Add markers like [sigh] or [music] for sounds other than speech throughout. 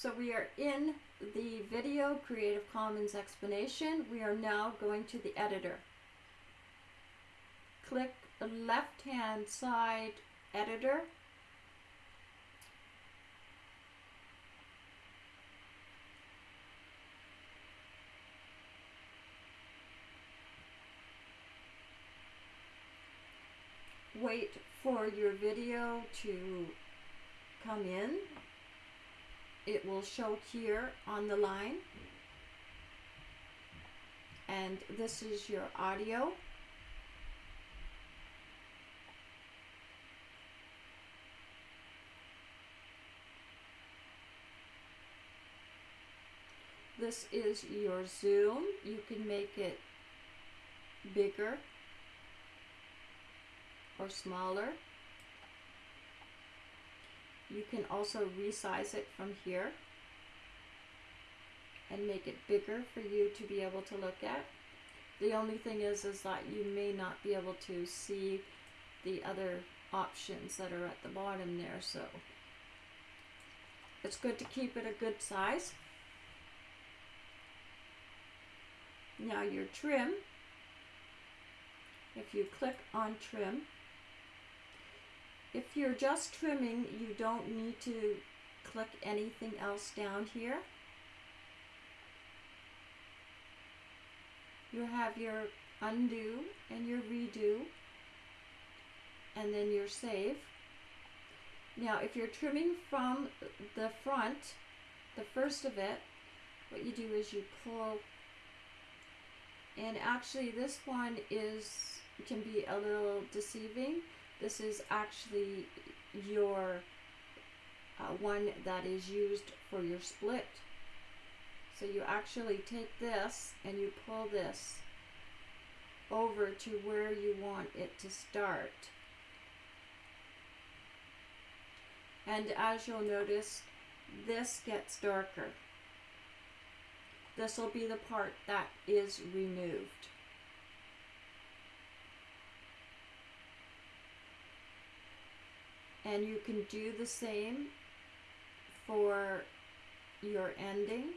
So we are in the video Creative Commons explanation. We are now going to the editor. Click the left hand side editor. Wait for your video to come in it will show here on the line. And this is your audio. This is your zoom. You can make it bigger or smaller you can also resize it from here and make it bigger for you to be able to look at. The only thing is, is that you may not be able to see the other options that are at the bottom there, so it's good to keep it a good size. Now your trim, if you click on trim, if you're just trimming, you don't need to click anything else down here. You have your undo and your redo and then your save. Now if you're trimming from the front, the first of it, what you do is you pull and actually this one is can be a little deceiving this is actually your uh, one that is used for your split. So you actually take this and you pull this over to where you want it to start. And as you'll notice, this gets darker. This will be the part that is removed. And you can do the same for your ending.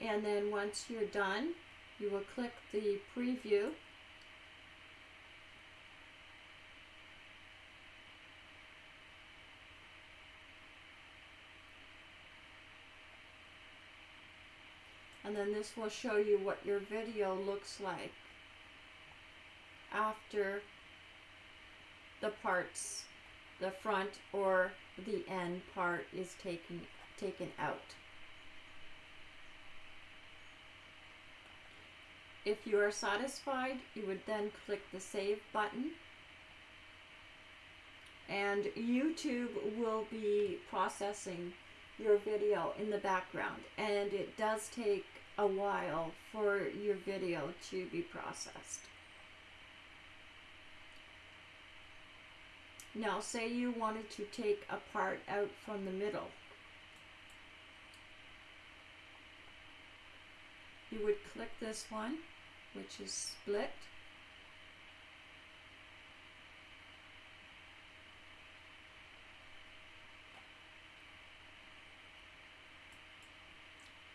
And then once you're done you will click the preview and then this will show you what your video looks like after the parts, the front or the end part is taken, taken out. If you are satisfied, you would then click the save button and YouTube will be processing your video in the background and it does take a while for your video to be processed. Now say you wanted to take a part out from the middle. You would click this one, which is split.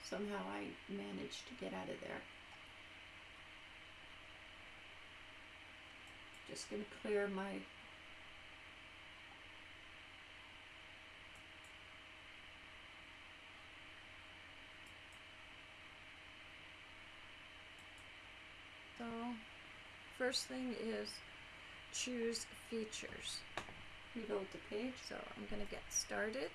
Somehow I managed to get out of there. Just going to clear my So, first thing is choose features. Reload the page, so I'm going to get started.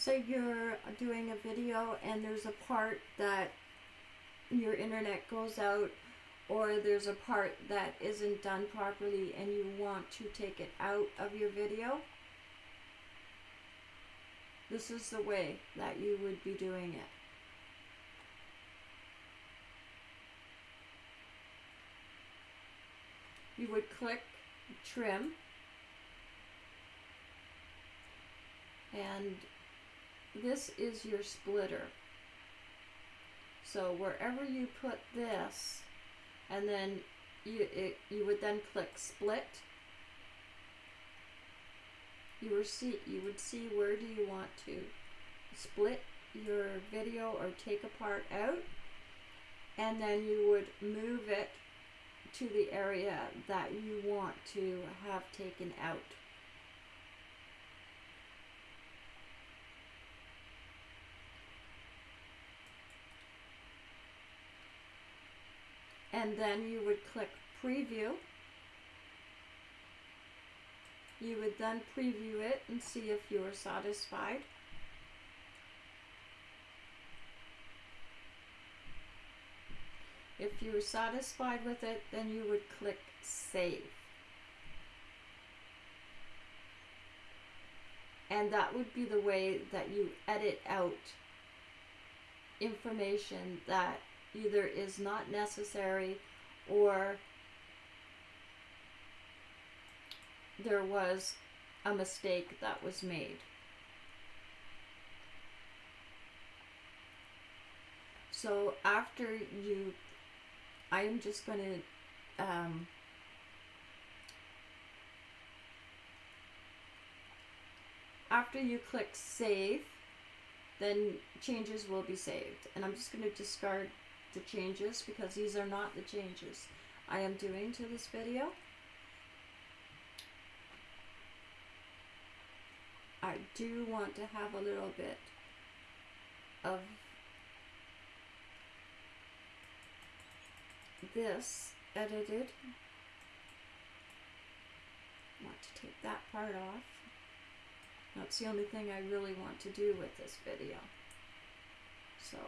Say you're doing a video and there's a part that your internet goes out or there's a part that isn't done properly and you want to take it out of your video this is the way that you would be doing it. You would click trim and this is your splitter. So wherever you put this and then you, it, you would then click split you see you would see where do you want to split your video or take a part out and then you would move it to the area that you want to have taken out. And then you would click preview you would then preview it and see if you are satisfied. If you are satisfied with it, then you would click Save. And that would be the way that you edit out information that either is not necessary or there was a mistake that was made. So after you, I am just going to um, after you click save, then changes will be saved. And I'm just going to discard the changes because these are not the changes I am doing to this video. I do want to have a little bit of this edited. I want to take that part off. That's the only thing I really want to do with this video. So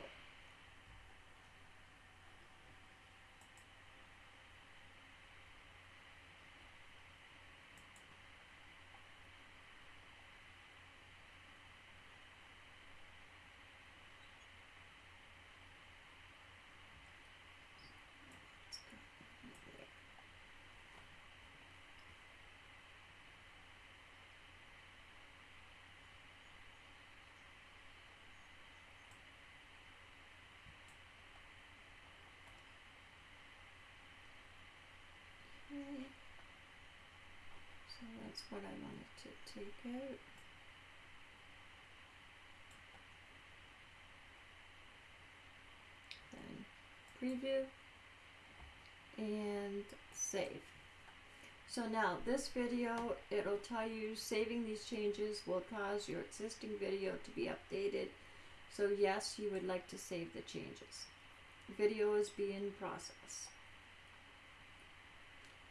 Okay. So that's what I wanted to take out. Then preview and save. So now this video, it'll tell you saving these changes will cause your existing video to be updated. So yes, you would like to save the changes. Video is being processed.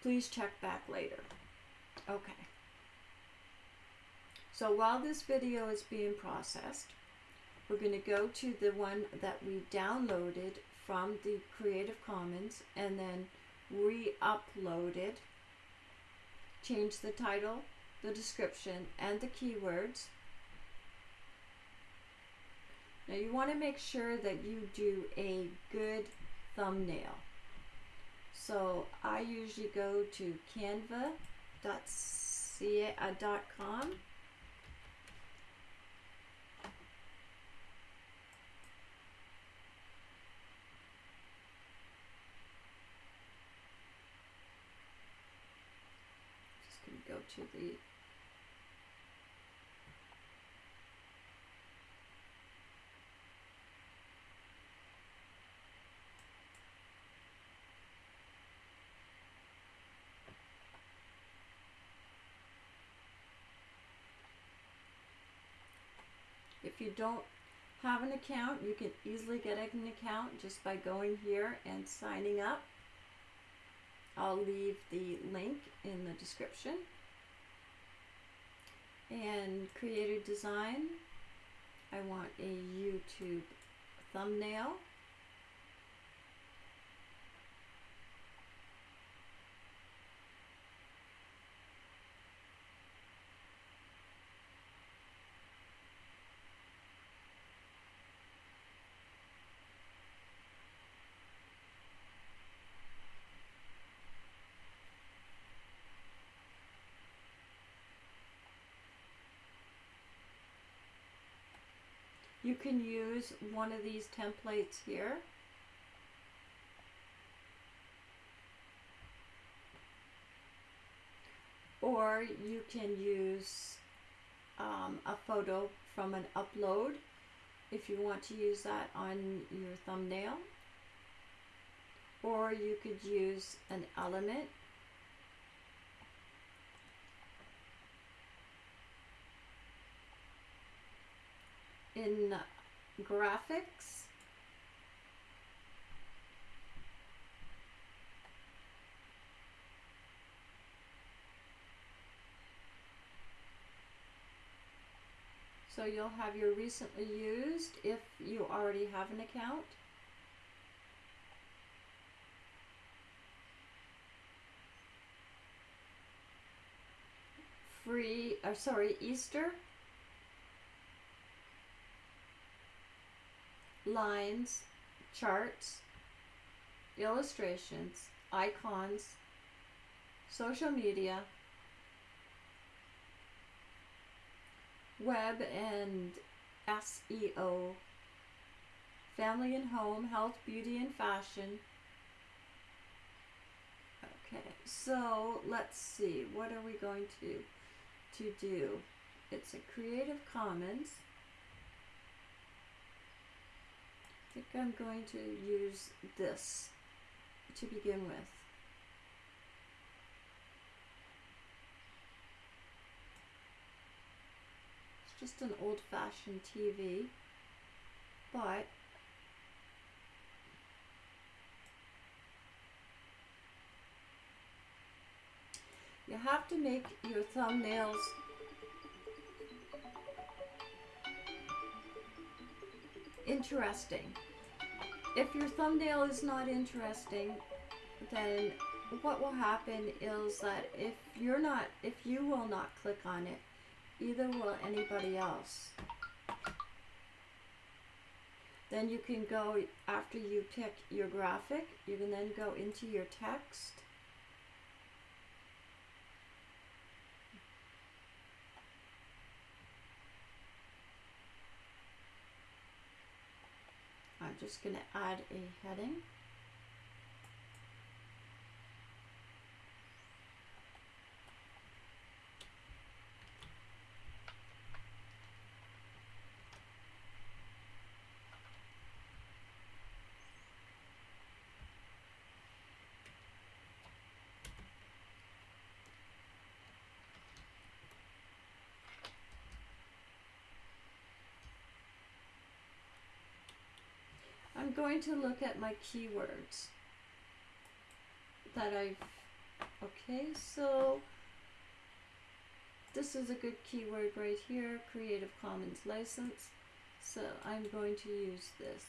Please check back later. Okay. So while this video is being processed, we're going to go to the one that we downloaded from the Creative Commons and then re-uploaded. Change the title, the description, and the keywords. Now you want to make sure that you do a good thumbnail. So I usually go to canva.ca.com. Uh, Just going to the If you don't have an account, you can easily get an account just by going here and signing up. I'll leave the link in the description. And creator design, I want a YouTube thumbnail. You can use one of these templates here. Or you can use um, a photo from an upload if you want to use that on your thumbnail. Or you could use an element in graphics. So you'll have your recently used if you already have an account. Free, or sorry, Easter. Lines, charts, illustrations, icons, social media, web and SEO, family and home, health, beauty, and fashion. Okay, so let's see, what are we going to, to do? It's a Creative Commons. I think I'm going to use this to begin with. It's just an old-fashioned TV, but you have to make your thumbnails interesting. If your thumbnail is not interesting, then what will happen is that if you're not, if you will not click on it, either will anybody else. Then you can go, after you pick your graphic, you can then go into your text I'm just going to add a heading. I'm going to look at my keywords that I've, okay, so this is a good keyword right here, Creative Commons license. So I'm going to use this.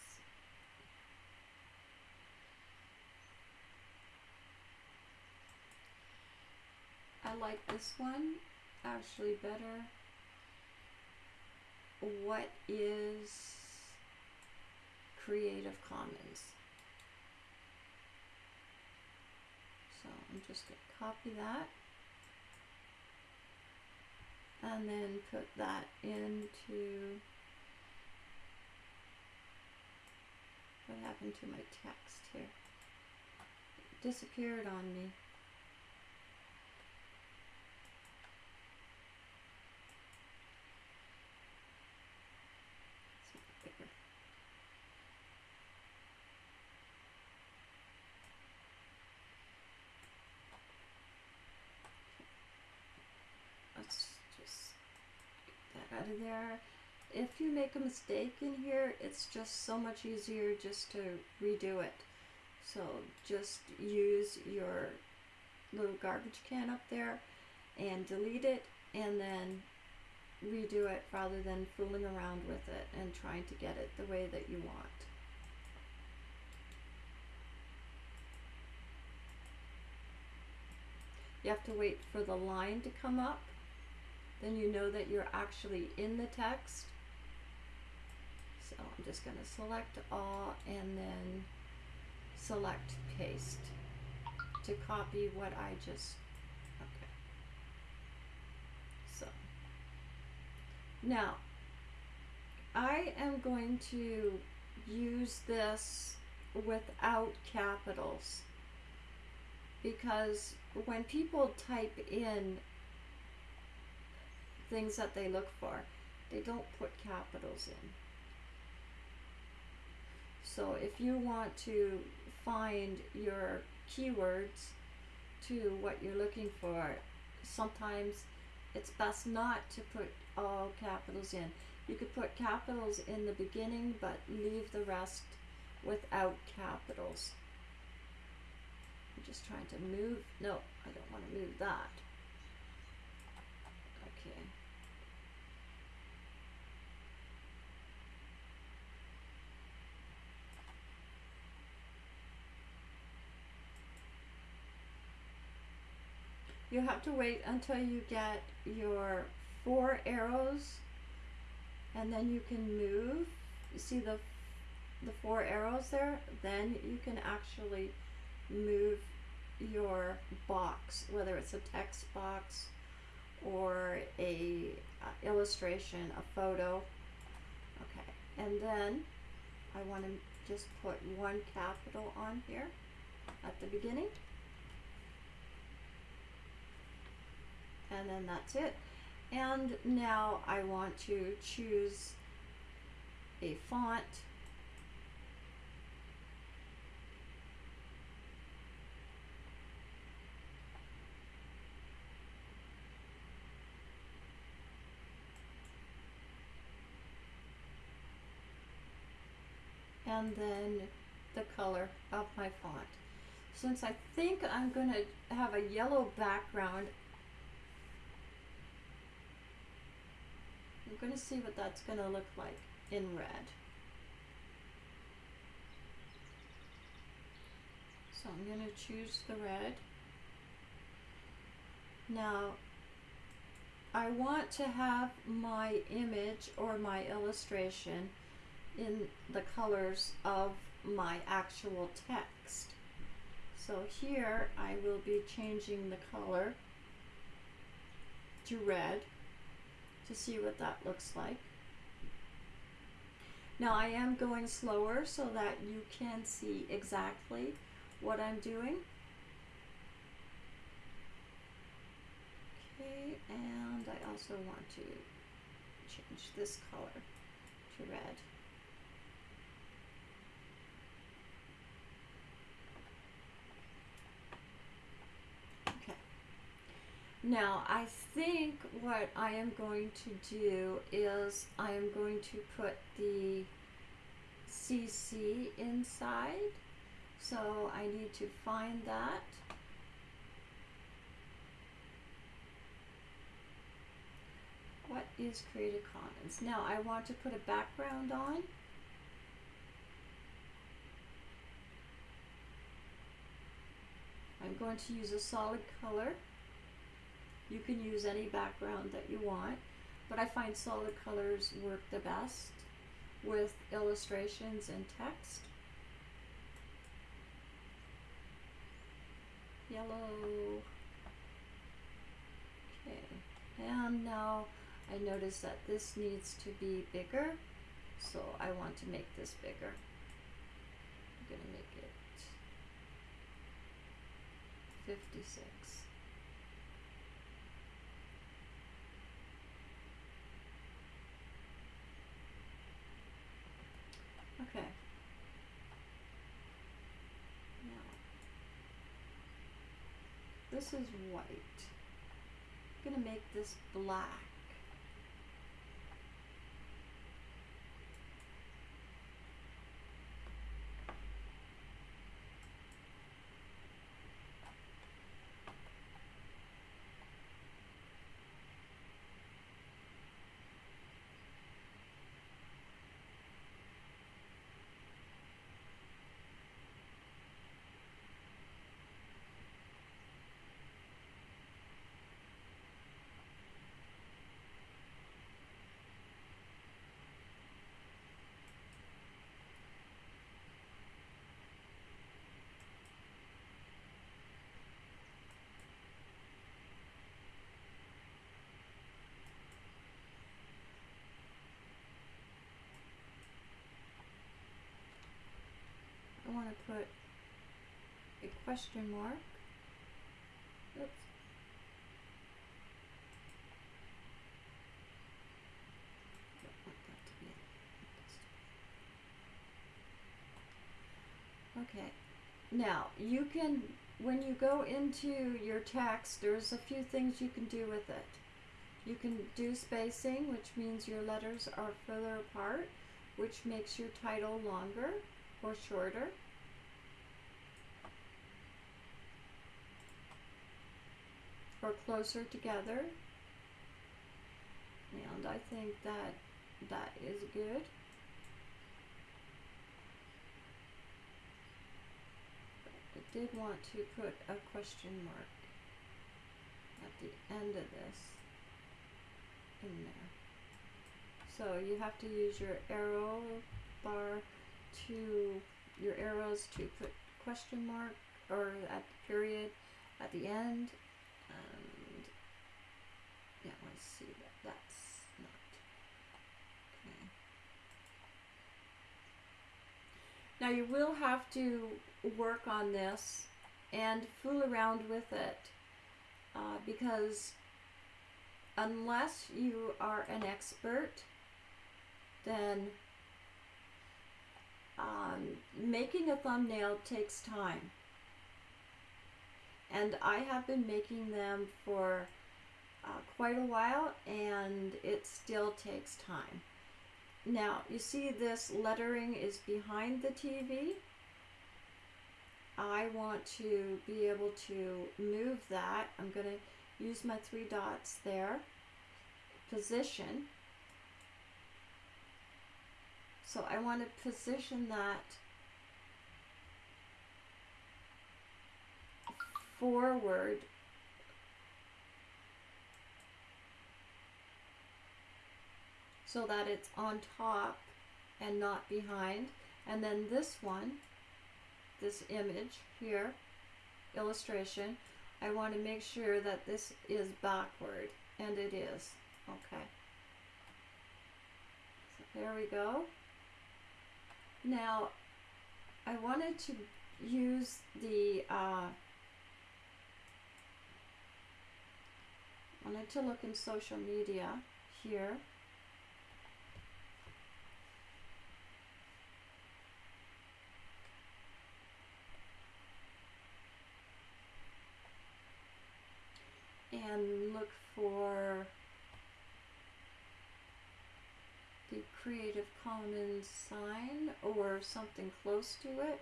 I like this one actually better. What is Creative Commons. So I'm just going to copy that and then put that into what happened to my text here? It disappeared on me. let's just get that out of there. If you make a mistake in here, it's just so much easier just to redo it. So just use your little garbage can up there and delete it and then redo it rather than fooling around with it and trying to get it the way that you want. You have to wait for the line to come up then you know that you're actually in the text. So I'm just going to select all and then select paste to copy what I just, okay. So now I am going to use this without capitals because when people type in things that they look for, they don't put capitals in. So if you want to find your keywords to what you're looking for, sometimes it's best not to put all capitals in. You could put capitals in the beginning, but leave the rest without capitals. I'm just trying to move. No, I don't want to move that. Okay. You have to wait until you get your four arrows and then you can move. You see the the four arrows there? Then you can actually move your box, whether it's a text box or a uh, illustration, a photo. Okay, and then I want to just put one capital on here at the beginning. And then that's it. And now I want to choose a font. And then the color of my font. Since I think I'm going to have a yellow background, I'm going to see what that's going to look like in red. So I'm going to choose the red. Now, I want to have my image or my illustration in the colors of my actual text. So here I will be changing the color to red to see what that looks like. Now I am going slower so that you can see exactly what I'm doing. Okay, and I also want to change this color to red. Now, I think what I am going to do is I am going to put the CC inside. So I need to find that. What is Creative Commons? Now I want to put a background on. I'm going to use a solid color. You can use any background that you want, but I find solid colors work the best with illustrations and text. Yellow. Okay, and now I notice that this needs to be bigger, so I want to make this bigger. I'm to make it 56. Okay. Now, this is white. I'm going to make this black. Question mark. Oops. Okay. Now, you can, when you go into your text, there's a few things you can do with it. You can do spacing, which means your letters are further apart, which makes your title longer or shorter. Or closer together. And I think that that is good. I did want to put a question mark at the end of this in there. So you have to use your arrow bar to your arrows to put question mark or at the period at the end see that that's not okay now you will have to work on this and fool around with it uh, because unless you are an expert, then um, making a thumbnail takes time. And I have been making them for uh, quite a while and it still takes time. Now, you see this lettering is behind the TV. I want to be able to move that. I'm going to use my three dots there. Position. So I want to position that forward so that it's on top and not behind. And then this one this image here, illustration, I want to make sure that this is backward, and it is. Okay. So there we go. Now, I wanted to use the, uh, wanted to look in social media here. And look for the Creative Commons sign or something close to it.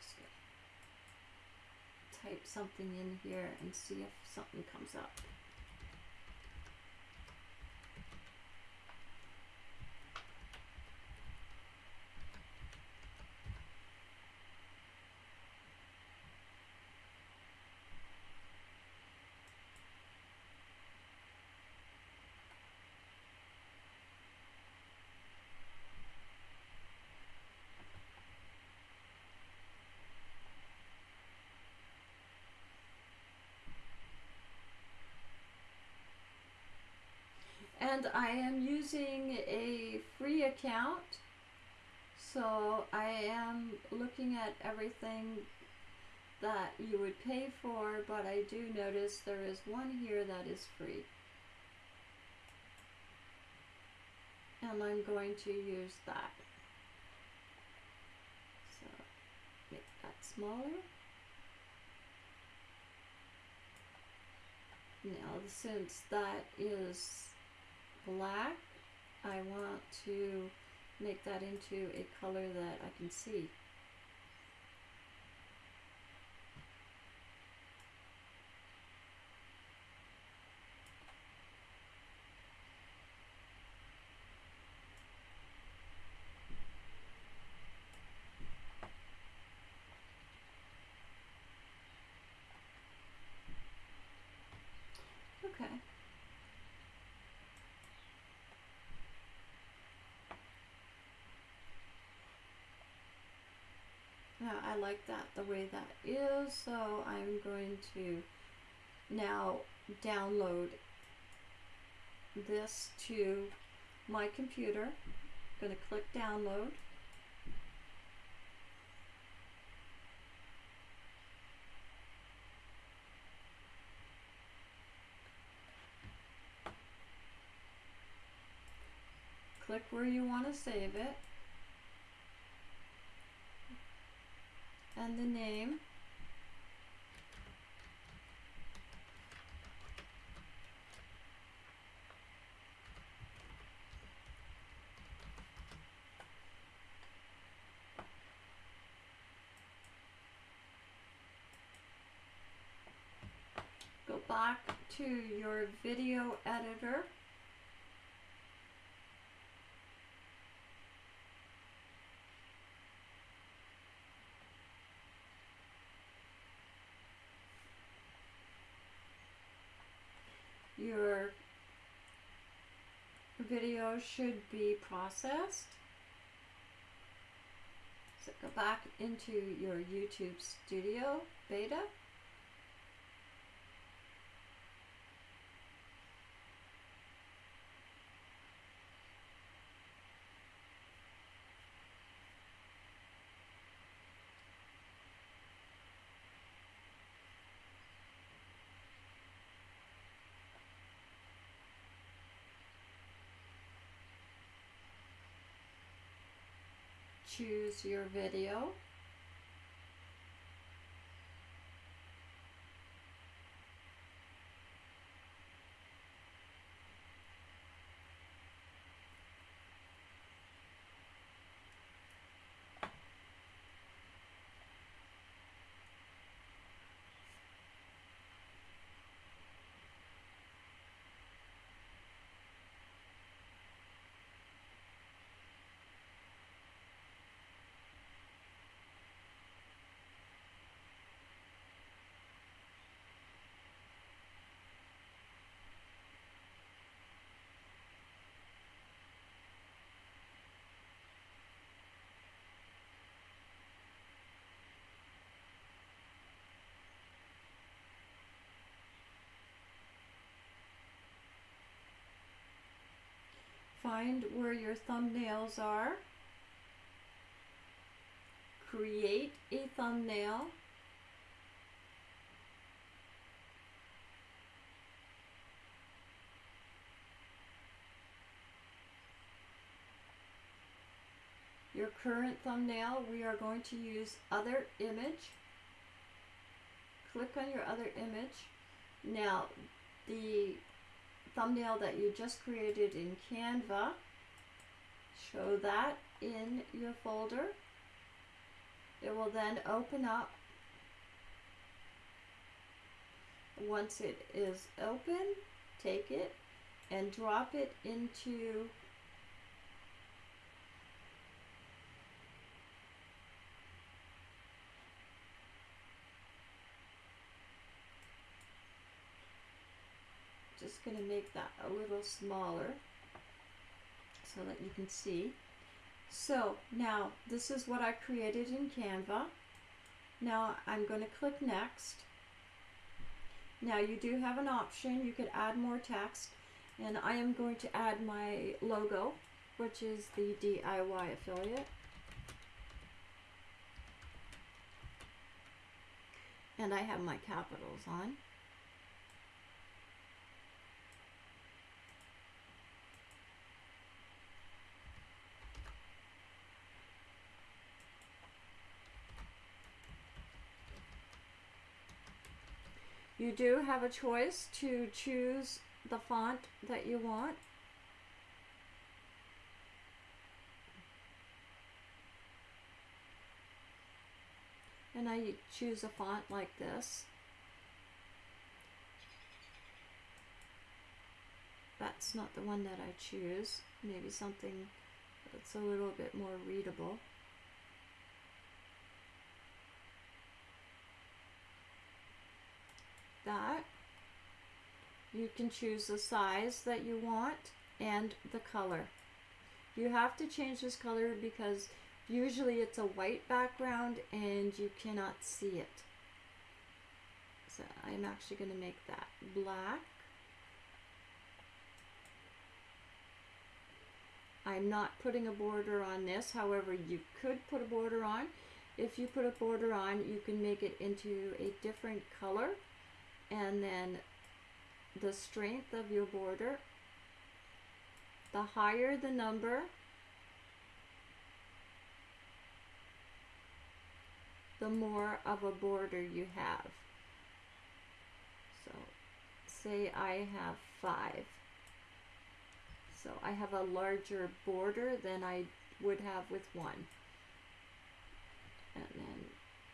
Just gonna type something in here and see if something comes up. And I am using a free account so I am looking at everything that you would pay for but I do notice there is one here that is free. And I'm going to use that. So make that smaller. Now since that is black, I want to make that into a color that I can see. Okay. I like that the way that is, so I'm going to now download this to my computer. I'm going to click download. Click where you want to save it. And the name. Go back to your video editor. Your video should be processed. So go back into your YouTube Studio beta. Choose your video. Find where your thumbnails are. Create a thumbnail. Your current thumbnail, we are going to use other image. Click on your other image. Now, the thumbnail that you just created in Canva. Show that in your folder. It will then open up. Once it is open, take it and drop it into just going to make that a little smaller so that you can see. So now this is what I created in Canva. Now I'm going to click next. Now you do have an option, you could add more text and I am going to add my logo which is the DIY affiliate. And I have my capitals on. You do have a choice to choose the font that you want. And I choose a font like this. That's not the one that I choose. Maybe something that's a little bit more readable. that. You can choose the size that you want and the color. You have to change this color because Usually it's a white background and you cannot see it. So I'm actually going to make that black. I'm not putting a border on this, however you could put a border on. If you put a border on, you can make it into a different color and then the strength of your border, the higher the number, the more of a border you have. So say I have five. So I have a larger border than I would have with one. And then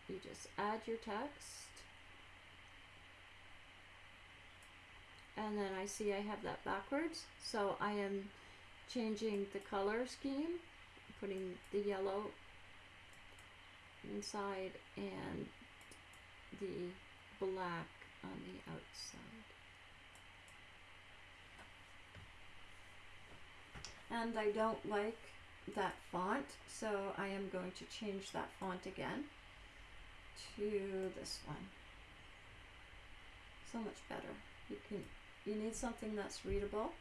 you just add your text. And then I see I have that backwards. So I am changing the color scheme, putting the yellow inside and the black on the outside. And I don't like that font, so I am going to change that font again to this one. So much better. You can you need something that's readable.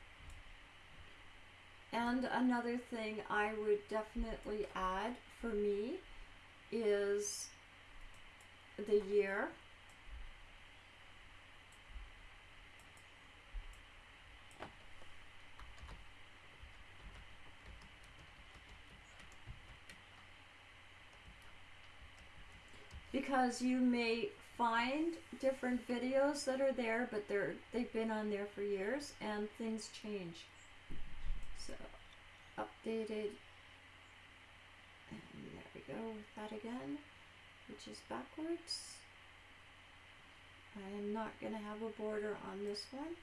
And another thing I would definitely add for me is the year. Because you may find different videos that are there, but they're they've been on there for years and things change. So updated and there we go with that again, which is backwards. I am not going to have a border on this one.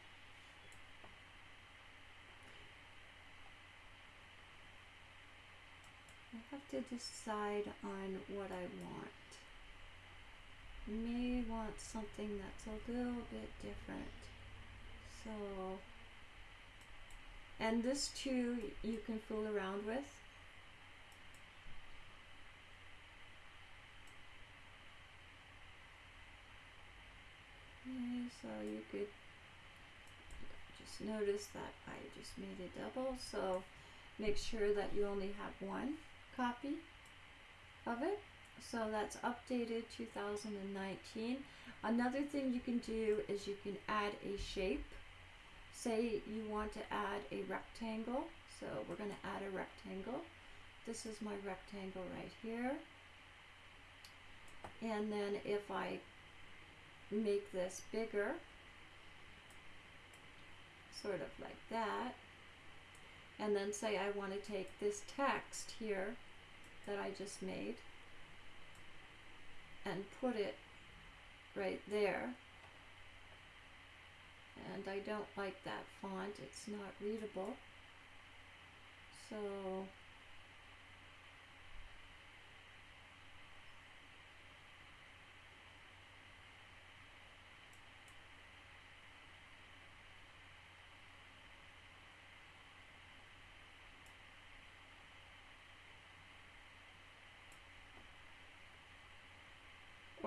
I have to decide on what I want. May want something that's a little bit different. So, and this too you can fool around with. Okay, so you could just notice that I just made a double, so make sure that you only have one copy of it. So that's updated 2019. Another thing you can do is you can add a shape. Say you want to add a rectangle. So we're going to add a rectangle. This is my rectangle right here. And then if I make this bigger, sort of like that, and then say I want to take this text here that I just made and put it right there. And I don't like that font, it's not readable. So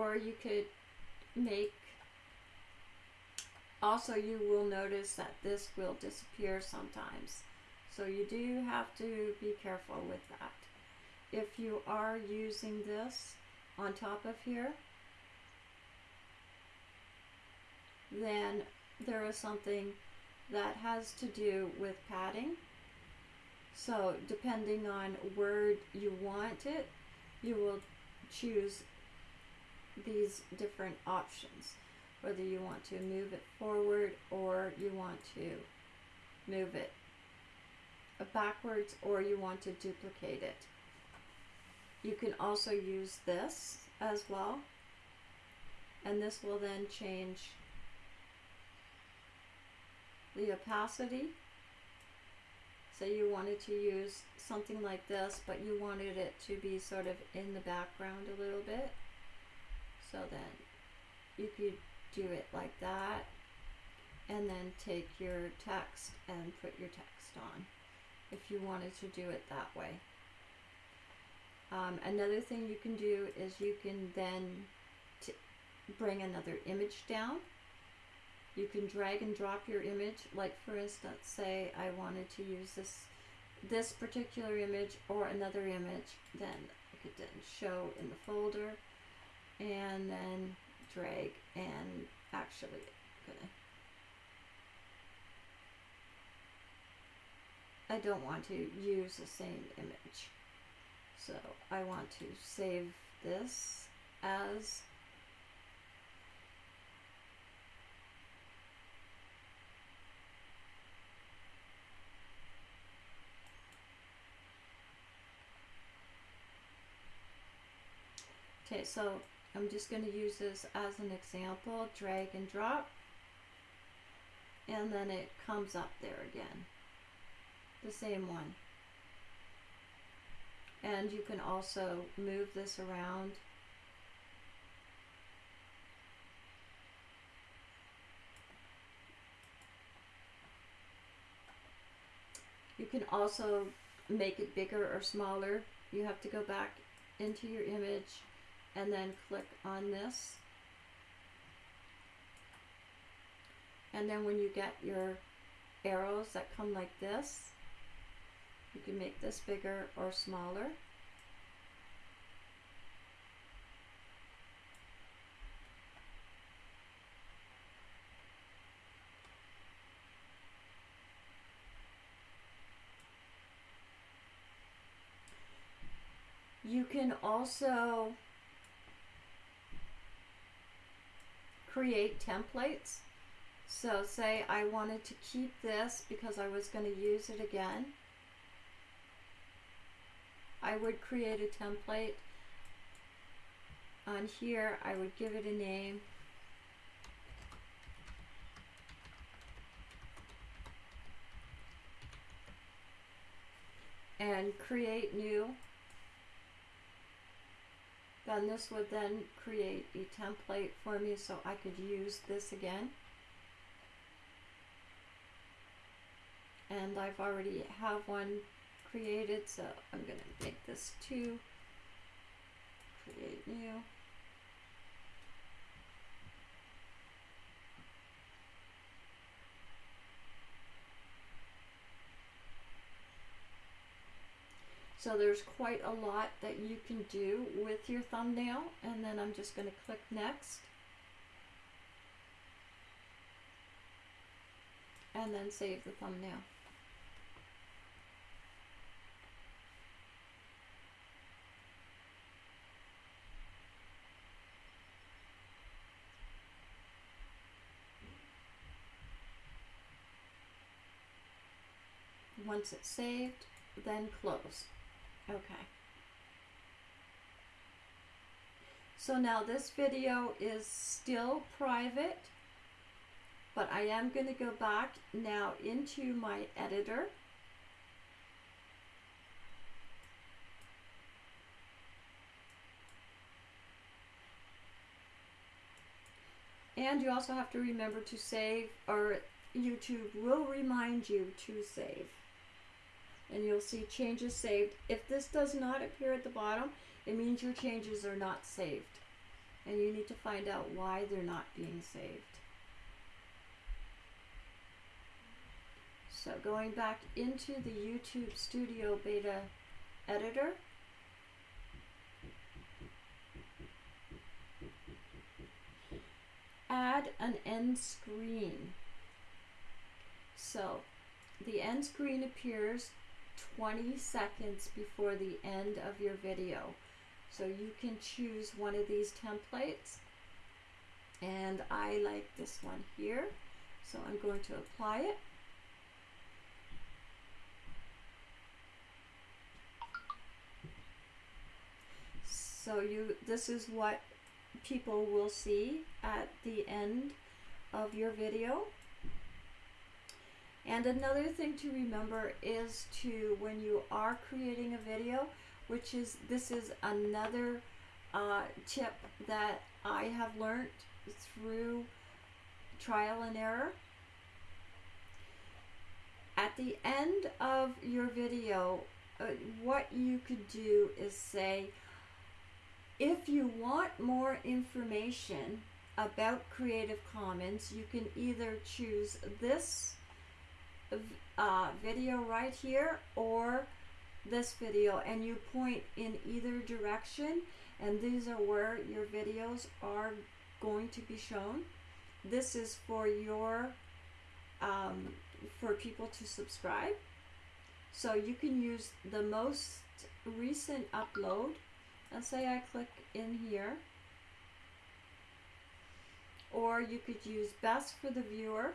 or you could make also you will notice that this will disappear sometimes. So you do have to be careful with that. If you are using this on top of here then there is something that has to do with padding. So depending on where you want it you will choose these different options whether you want to move it forward or you want to move it backwards or you want to duplicate it. You can also use this as well and this will then change the opacity. Say you wanted to use something like this but you wanted it to be sort of in the background a little bit so then you could do it like that and then take your text and put your text on if you wanted to do it that way. Um, another thing you can do is you can then bring another image down. You can drag and drop your image. Like for instance, say I wanted to use this this particular image or another image, then I could then show in the folder and then drag and actually gonna I don't want to use the same image. So I want to save this as Okay, so I'm just going to use this as an example, drag and drop, and then it comes up there again, the same one. And you can also move this around. You can also make it bigger or smaller. You have to go back into your image and then click on this. And then when you get your arrows that come like this, you can make this bigger or smaller. You can also create templates. So say I wanted to keep this because I was going to use it again. I would create a template. On here, I would give it a name. And create new. Then this would then create a template for me so I could use this again. And I've already have one created, so I'm going to make this two. Create new. So there's quite a lot that you can do with your thumbnail and then I'm just going to click next. And then save the thumbnail. Once it's saved, then close. Okay. So now this video is still private, but I am going to go back now into my editor. And you also have to remember to save, or YouTube will remind you to save and you'll see changes saved. If this does not appear at the bottom, it means your changes are not saved. And you need to find out why they're not being saved. So going back into the YouTube Studio Beta editor, add an end screen. So the end screen appears 20 seconds before the end of your video. So you can choose one of these templates and I like this one here. So I'm going to apply it. So you this is what people will see at the end of your video. And another thing to remember is to, when you are creating a video, which is, this is another uh, tip that I have learned through trial and error. At the end of your video, uh, what you could do is say, if you want more information about Creative Commons, you can either choose this uh, video right here or this video and you point in either direction and these are where your videos are going to be shown. This is for your um, for people to subscribe. So you can use the most recent upload. Let's say I click in here. Or you could use best for the viewer.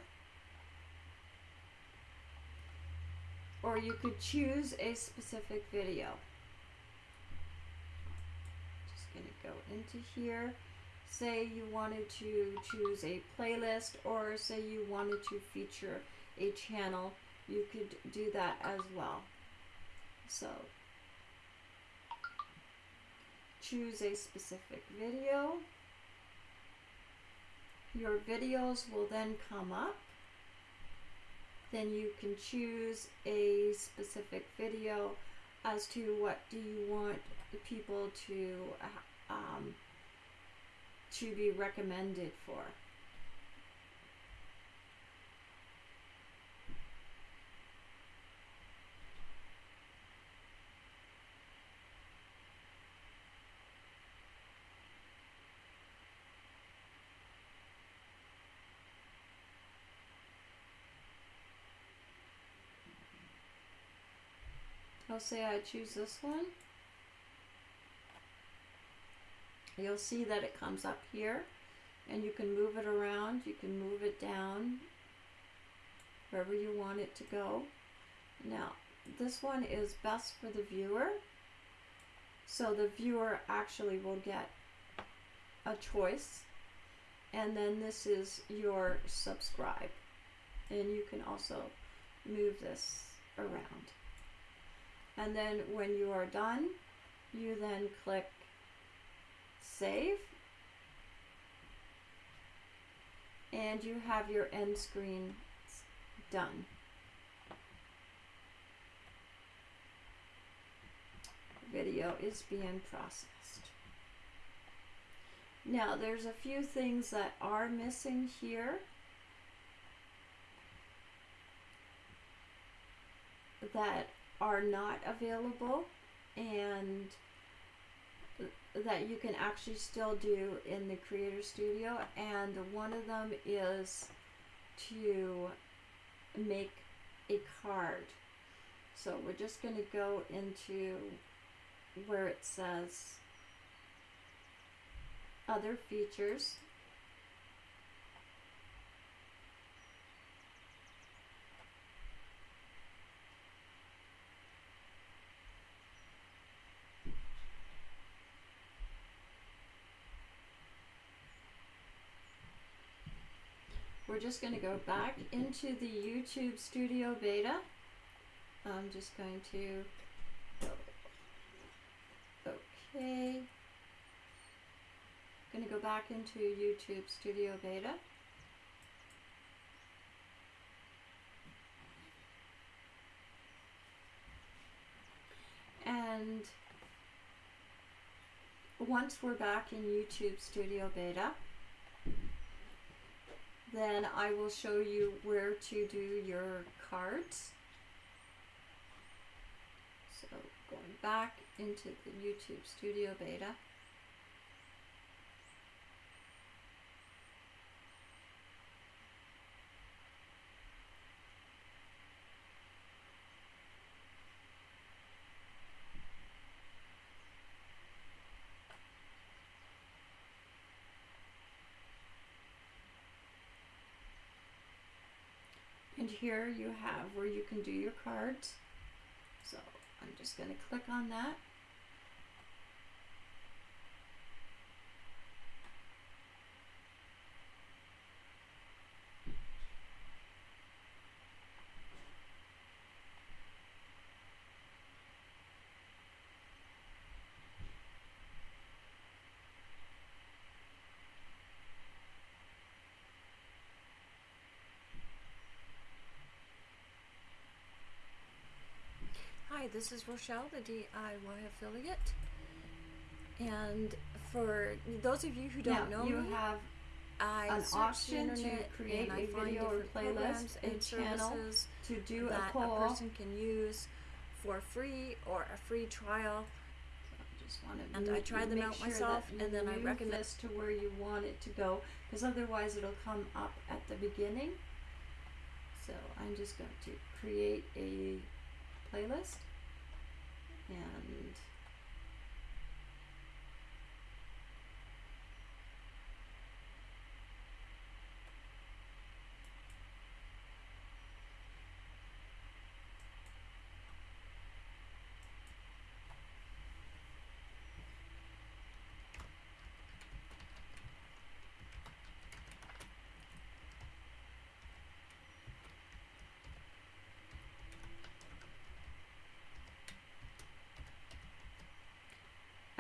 Or you could choose a specific video. Just to go into here. Say you wanted to choose a playlist or say you wanted to feature a channel, you could do that as well. So choose a specific video. Your videos will then come up. Then you can choose a specific video as to what do you want people to um, to be recommended for. Say I choose this one. You'll see that it comes up here and you can move it around. You can move it down wherever you want it to go. Now, this one is best for the viewer. So the viewer actually will get a choice. And then this is your subscribe. And you can also move this around and then when you are done you then click save and you have your end screen done. Video is being processed. Now there's a few things that are missing here. that are not available and that you can actually still do in the Creator Studio. And one of them is to make a card. So we're just going to go into where it says other features we're just going to go back into the YouTube Studio Beta. I'm just going to, okay, going to go back into YouTube Studio Beta. And once we're back in YouTube Studio Beta, then I will show you where to do your cards. So going back into the YouTube Studio Beta. And here you have where you can do your cards. So I'm just going to click on that. Hi, this is Rochelle, the DIY affiliate. And for those of you who don't now, know you me, have I an option to create a video or playlist, and channel services to do a that poll. a person can use for free or a free trial. just And I try them out sure myself, and then I recommend- this to where you want it to go because otherwise it'll come up at the beginning so I'm just going to create a playlist and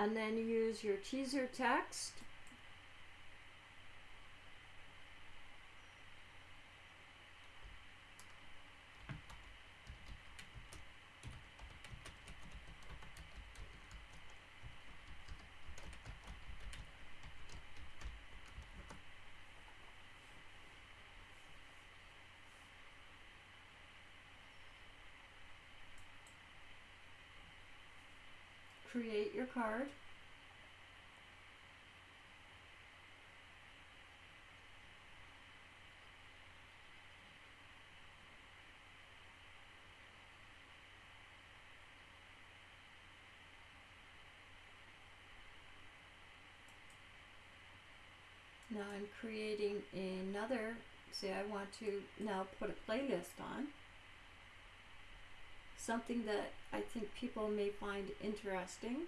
and then use your teaser text create your card Now I'm creating another, say I want to now put a playlist on. Something that I think people may find interesting.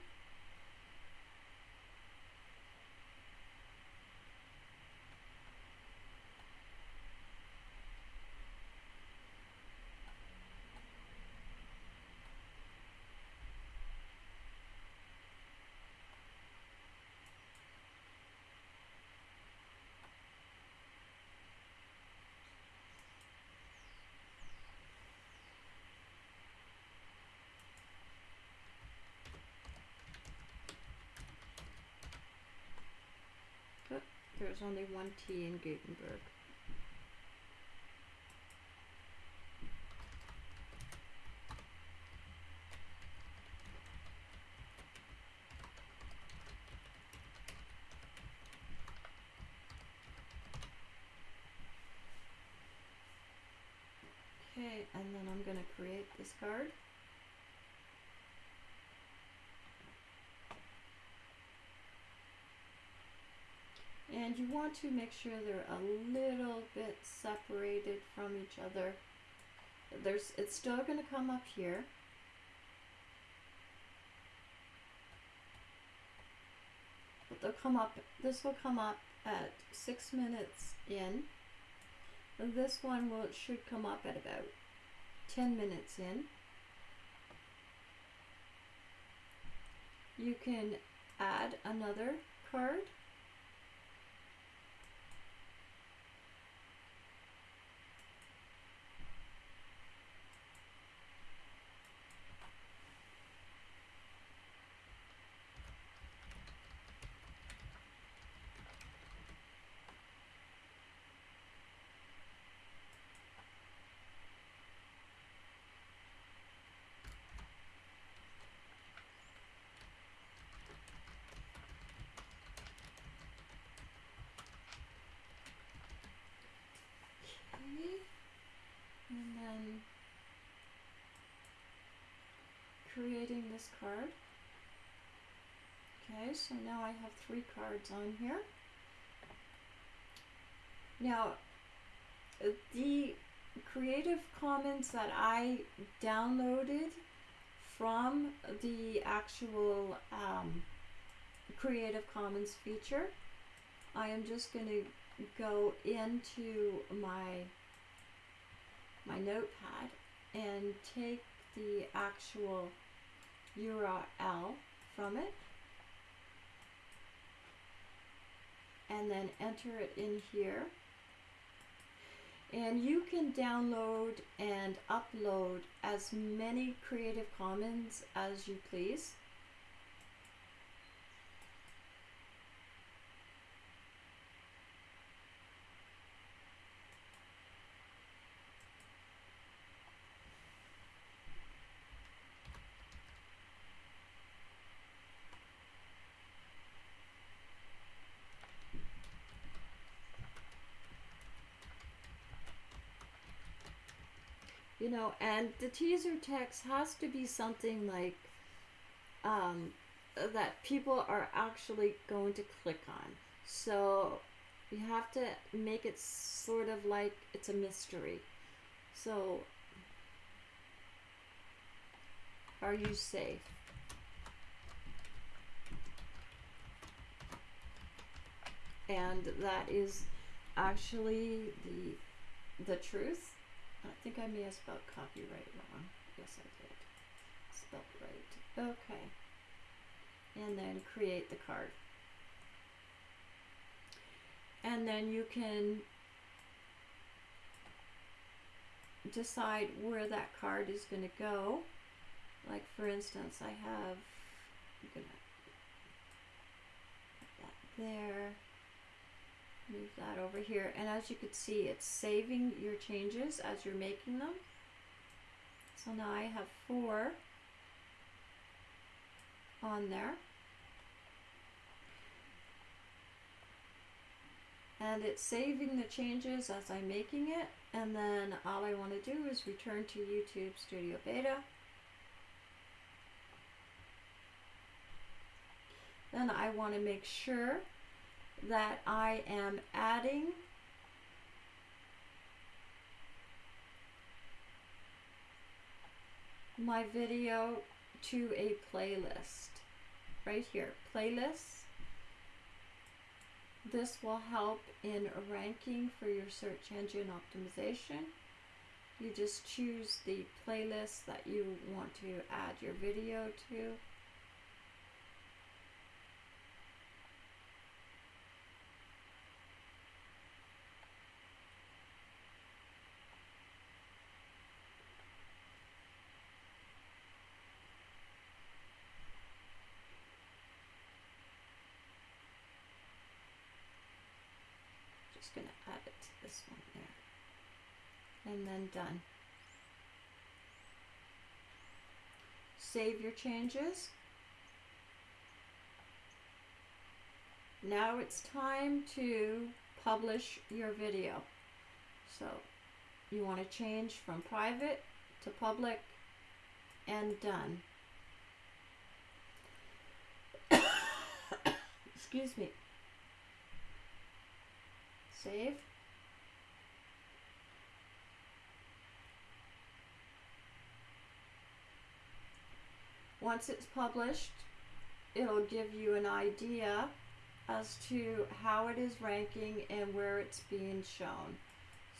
But there's only one T in Gutenberg. Okay, and then I'm going to create this card. And you want to make sure they're a little bit separated from each other. There's, it's still going to come up here. But they'll come up, this will come up at six minutes in. And this one will should come up at about 10 minutes in. You can add another card. Okay. And then creating this card. Okay, so now I have three cards on here. Now, uh, the Creative Commons that I downloaded from the actual um, Creative Commons feature, I am just going to go into my my notepad and take the actual URL from it and then enter it in here. And you can download and upload as many Creative Commons as you please. Know and the teaser text has to be something like um, that people are actually going to click on. So you have to make it sort of like it's a mystery. So are you safe? And that is actually the the truth I think I may have spelled copyright wrong. Yes, I did. Spelled right. Okay. And then create the card. And then you can decide where that card is going to go. Like for instance, I have I'm gonna put that there move that over here. And as you can see it's saving your changes as you're making them. So now I have four on there. And it's saving the changes as I'm making it. And then all I want to do is return to YouTube Studio Beta. Then I want to make sure that I am adding my video to a playlist right here. Playlists. This will help in ranking for your search engine optimization. You just choose the playlist that you want to add your video to just going to add it to this one there. And then done. Save your changes. Now it's time to publish your video. So you want to change from private to public and done. [coughs] Excuse me. Save. Once it's published, it'll give you an idea as to how it is ranking and where it's being shown.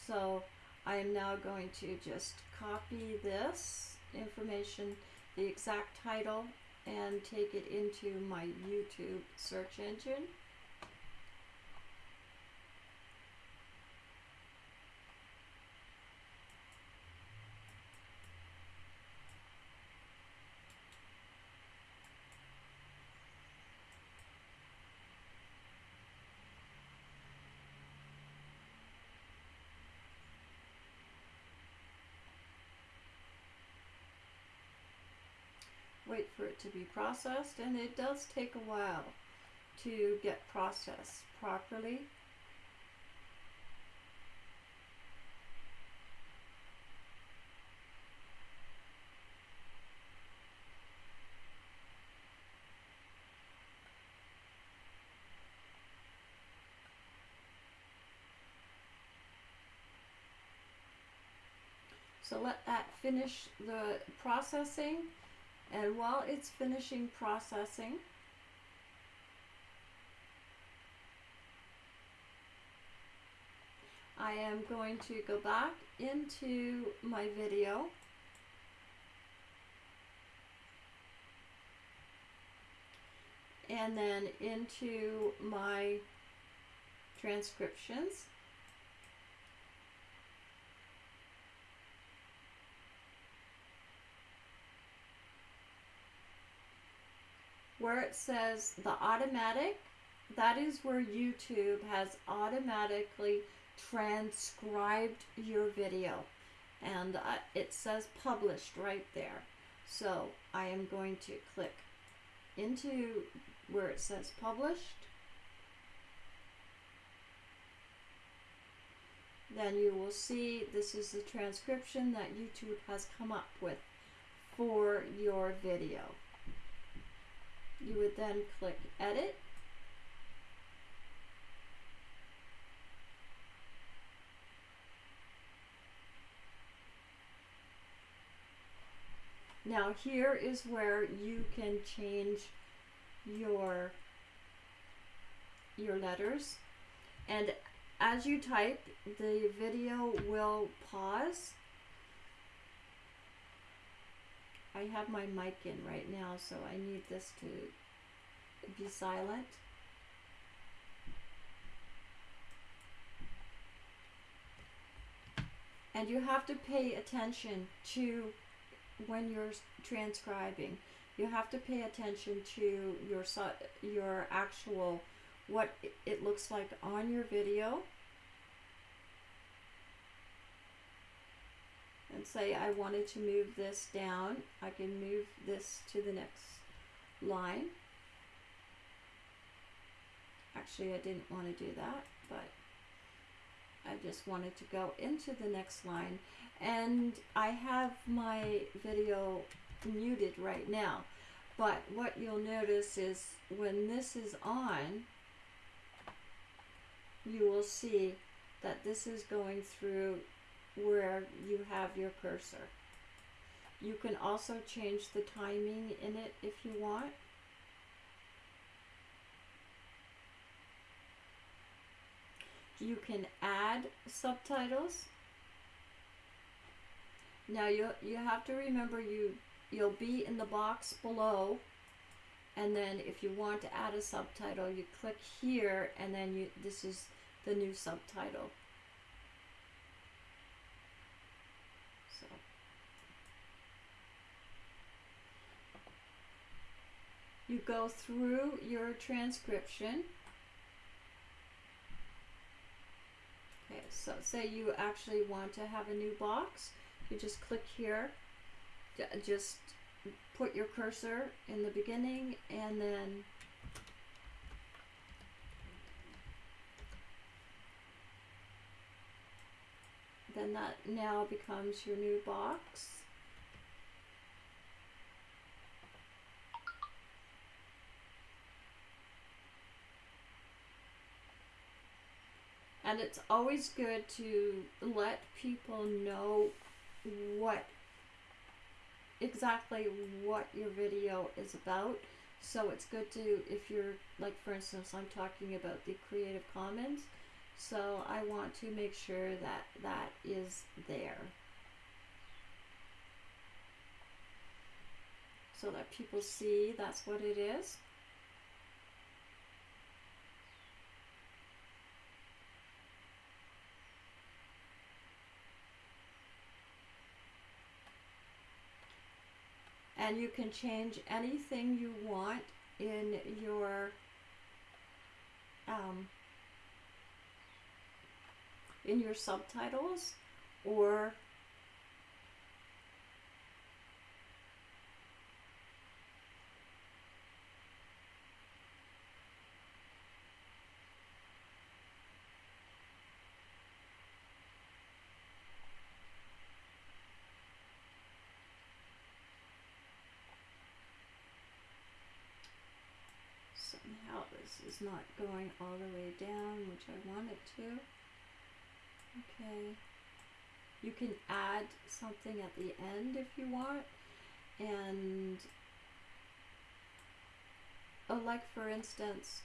So I am now going to just copy this information, the exact title, and take it into my YouTube search engine. wait for it to be processed and it does take a while to get processed properly. So let that finish the processing and while it's finishing processing, I am going to go back into my video. And then into my transcriptions where it says the automatic, that is where YouTube has automatically transcribed your video. And uh, it says published right there. So I am going to click into where it says published. Then you will see this is the transcription that YouTube has come up with for your video. You would then click edit. Now here is where you can change your your letters and as you type the video will pause I have my mic in right now so I need this to be silent. And you have to pay attention to when you're transcribing. You have to pay attention to your your actual what it looks like on your video and say I wanted to move this down. I can move this to the next line. Actually I didn't want to do that but I just wanted to go into the next line. And I have my video muted right now but what you'll notice is when this is on you will see that this is going through where you have your cursor. You can also change the timing in it if you want. You can add subtitles. Now you you have to remember you you'll be in the box below and then if you want to add a subtitle you click here and then you this is the new subtitle so you go through your transcription. Okay so say you actually want to have a new box. You just click here. Just put your cursor in the beginning and then then that now becomes your new box and it's always good to let people know what exactly what your video is about. So it's good to, if you're, like for instance, I'm talking about the Creative Commons. So I want to make sure that that is there. So that people see that's what it is. And you can change anything you want in your um, in your subtitles or somehow this is not going all the way down, which I want it to. Okay. You can add something at the end if you want. And, oh, like for instance,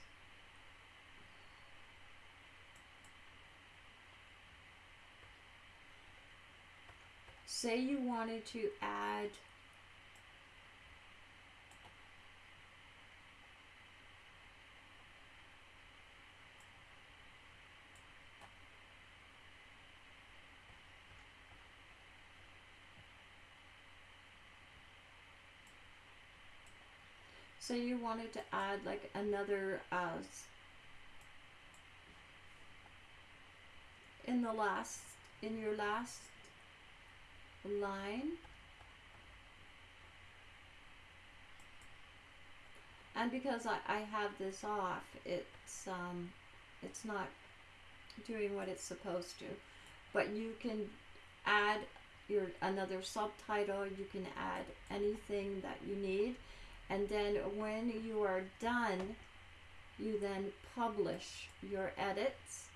say you wanted to add say you wanted to add like another uh, in the last in your last line? And because I, I have this off it's um it's not doing what it's supposed to. But you can add your another subtitle you can add anything that you need and then when you are done you then publish your edits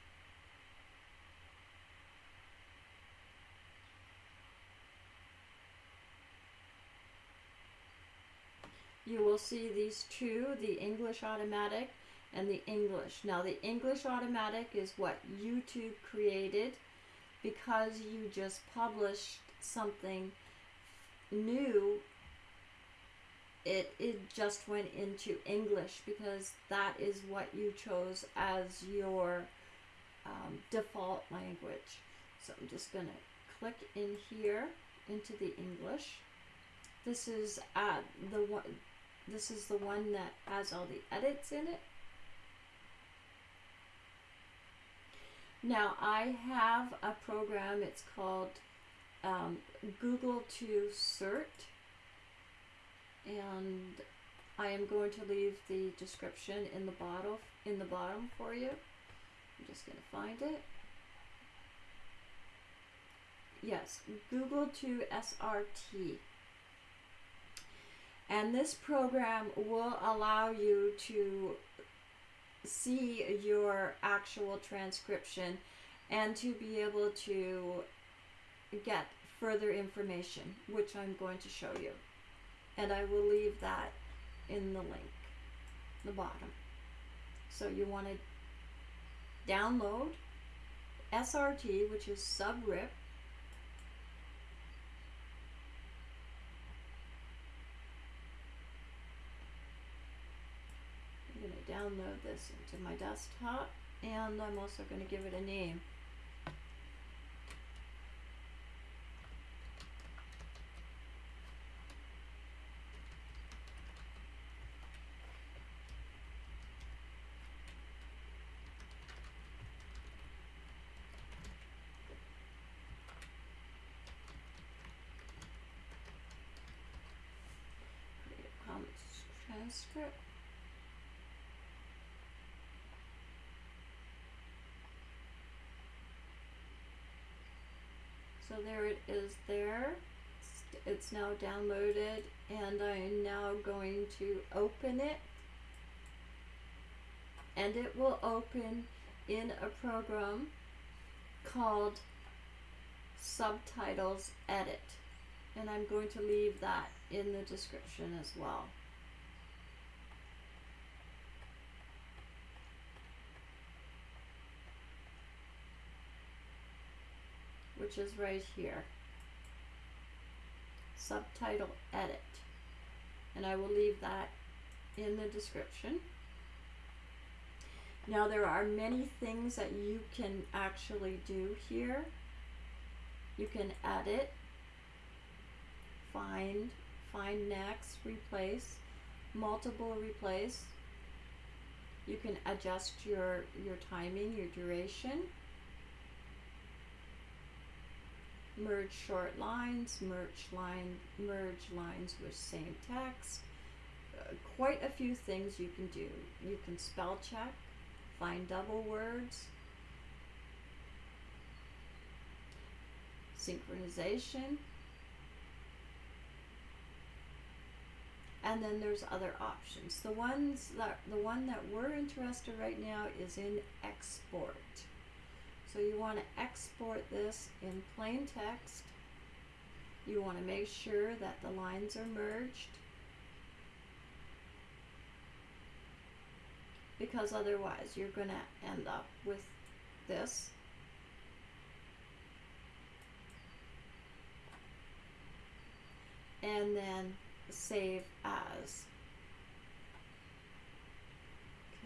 you will see these two the English automatic and the English. Now, the English automatic is what YouTube created because you just published something new. It, it just went into English because that is what you chose as your um, default language. So I'm just going to click in here into the English. This is uh, the one. This is the one that has all the edits in it. Now I have a program. It's called um, Google to Cert, and I am going to leave the description in the bottle in the bottom for you. I'm just going to find it. Yes, Google to SRT. And this program will allow you to see your actual transcription and to be able to get further information, which I'm going to show you. And I will leave that in the link, the bottom. So you want to download SRT, which is subrip. I'm going to download this into my desktop and I'm also going to give it a name. Creative Commons So there it is there. It's- now downloaded and I'm now going to open it. And it will open in a program called Subtitles Edit. And I'm going to leave that in the description as well. Which is right here. Subtitle edit. And I will leave that in the description. Now there are many things that you can actually do here. You can edit, find, find next, replace, multiple replace. You can adjust your, your timing, your duration. Merge short lines, merge line, merge lines with same text. Uh, quite a few things you can do. You can spell check, find double words, synchronization, and then there's other options. The ones that the one that we're interested right now is in export. So you want to export this in plain text. You want to make sure that the lines are merged. Because otherwise you're going to end up with this. And then save as.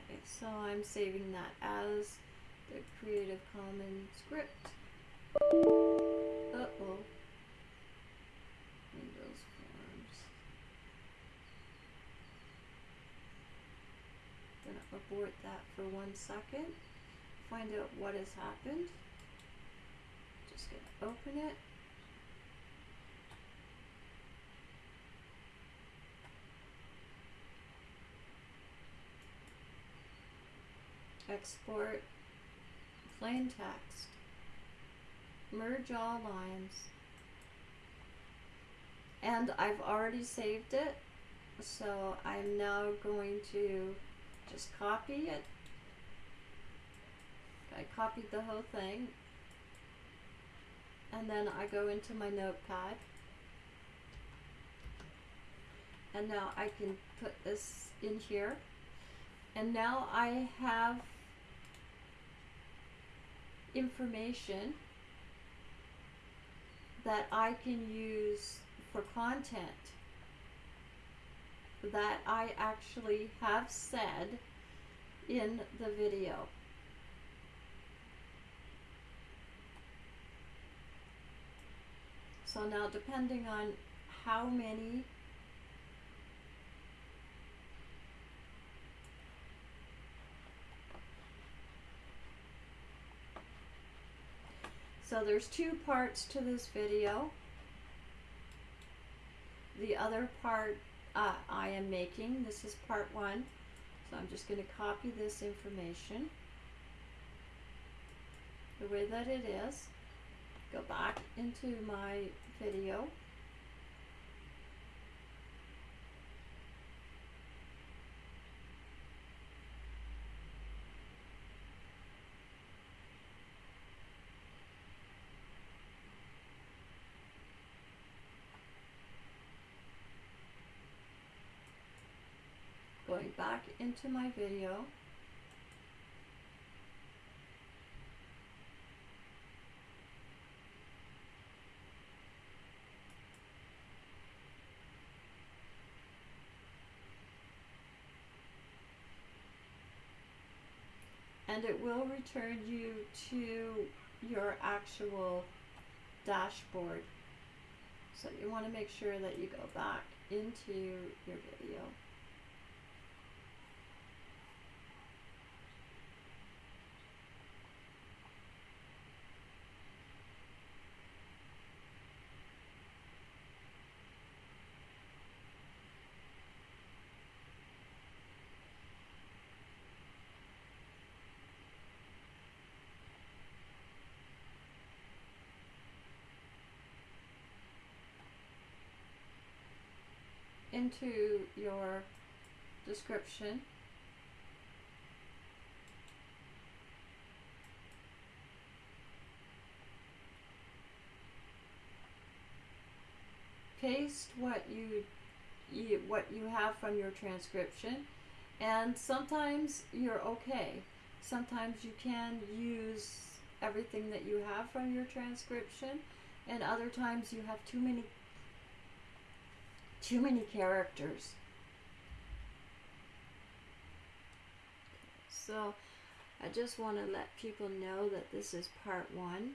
Okay, so I'm saving that as the Creative Commons script. Uh-oh. Windows Forms. Gonna abort that for one second. Find out what has happened. Just gonna open it. Export plain text. Merge all lines. And I've already saved it, so I'm now going to just copy it. I copied the whole thing. And then I go into my notepad. And now I can put this in here. And now I have information that I can use for content that I actually have said in the video. So now depending on how many So there's two parts to this video. The other part uh, I am making, this is part one. So I'm just going to copy this information the way that it is. Go back into my video. Going back into my video. and it will return you to your actual dashboard. So you want to make sure that you go back into your video. Into your description. Paste what you, you what you have from your transcription and sometimes you're okay. Sometimes you can use everything that you have from your transcription and other times you have too many too many characters. So I just want to let people know that this is part one.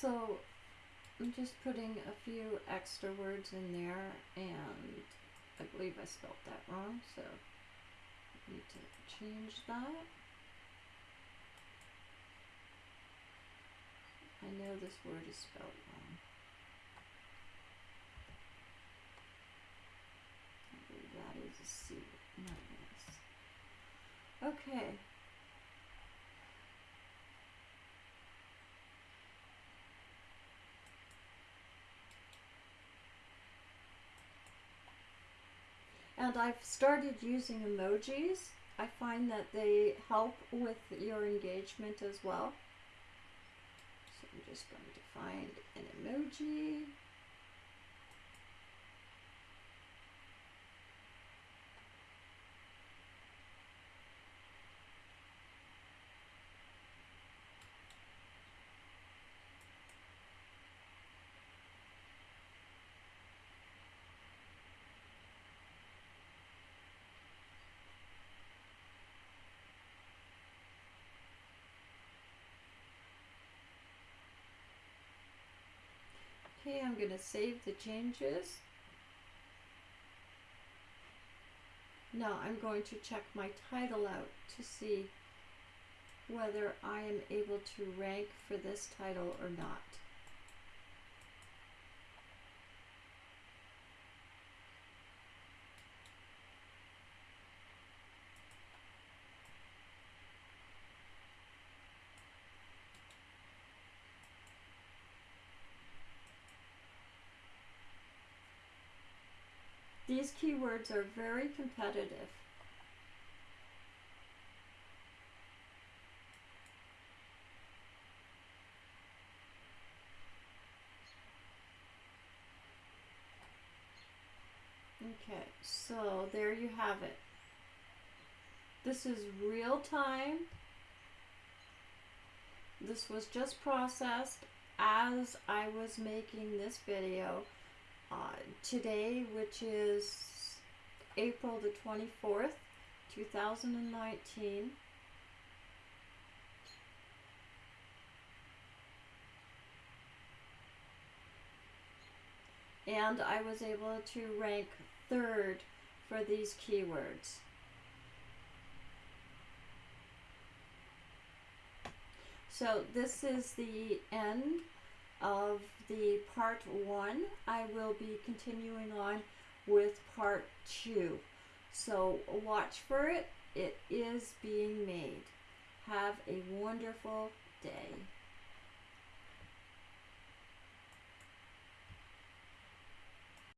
So I'm just putting a few extra words in there, and I believe I spelled that wrong, so I need to change that. I know this word is spelled wrong. I believe that is a C, not an S. Okay. And I've started using emojis. I find that they help with your engagement as well. So I'm just going to find an emoji. Okay, I'm going to save the changes. Now I'm going to check my title out to see whether I am able to rank for this title or not. These keywords are very competitive. Okay, so there you have it. This is real time. This was just processed as I was making this video uh, today, which is April the 24th, 2019. And I was able to rank third for these keywords. So this is the end of the part one. I will be continuing on with part two. So watch for it. It is being made. Have a wonderful day.